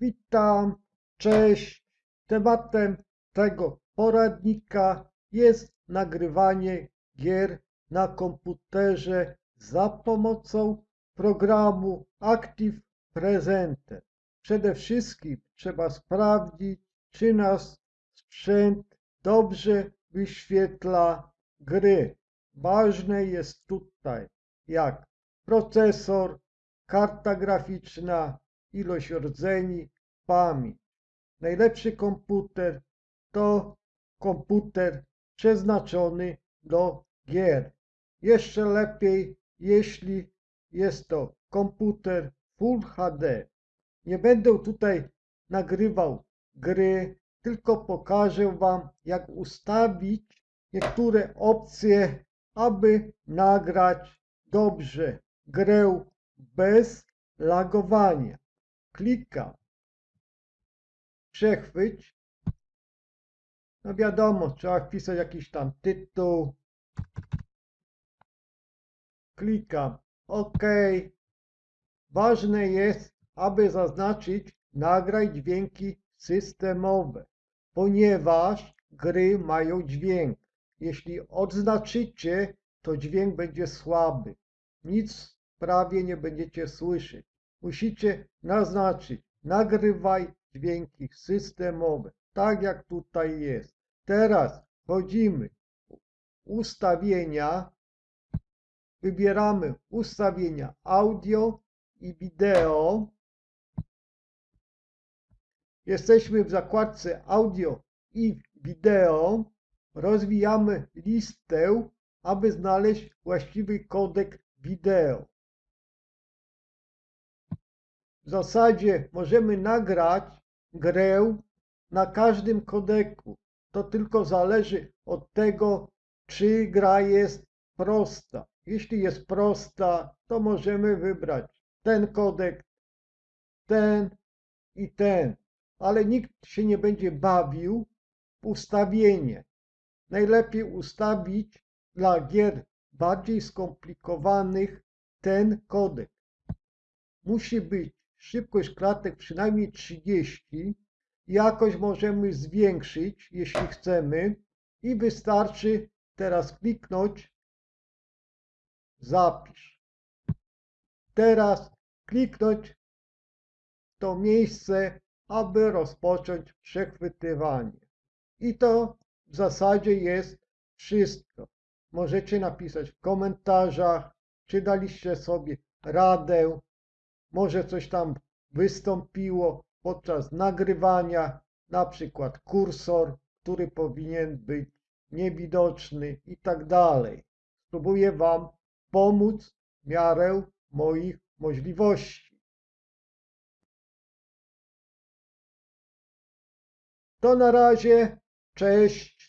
Witam, cześć. Tematem tego poradnika jest nagrywanie gier na komputerze za pomocą programu Active Presenter. Przede wszystkim trzeba sprawdzić, czy nasz sprzęt dobrze wyświetla gry. Ważne jest tutaj jak procesor, karta graficzna, ilość rdzeni, pamięć. Najlepszy komputer to komputer przeznaczony do gier. Jeszcze lepiej, jeśli jest to komputer Full HD. Nie będę tutaj nagrywał gry, tylko pokażę Wam, jak ustawić niektóre opcje, aby nagrać dobrze grę bez lagowania. Klikam. Przechwyć. No wiadomo, trzeba wpisać jakiś tam tytuł. Klikam OK. Ważne jest, aby zaznaczyć nagraj dźwięki systemowe, ponieważ gry mają dźwięk. Jeśli odznaczycie, to dźwięk będzie słaby. Nic prawie nie będziecie słyszeć. Musicie naznaczyć nagrywaj dźwięki systemowe, tak jak tutaj jest. Teraz wchodzimy ustawienia, wybieramy ustawienia audio i wideo. Jesteśmy w zakładce audio i wideo. Rozwijamy listę, aby znaleźć właściwy kodek wideo. W zasadzie możemy nagrać grę na każdym kodeku. To tylko zależy od tego, czy gra jest prosta. Jeśli jest prosta, to możemy wybrać ten kodek, ten i ten. Ale nikt się nie będzie bawił w ustawienie. Najlepiej ustawić dla gier bardziej skomplikowanych ten kodek. Musi być szybkość klatek przynajmniej 30. Jakość możemy zwiększyć, jeśli chcemy i wystarczy teraz kliknąć zapisz. Teraz kliknąć to miejsce, aby rozpocząć przechwytywanie. I to w zasadzie jest wszystko. Możecie napisać w komentarzach, czy daliście sobie radę, może coś tam wystąpiło podczas nagrywania, na przykład kursor, który powinien być niewidoczny i tak dalej. Spróbuję Wam pomóc w miarę moich możliwości. To na razie, cześć.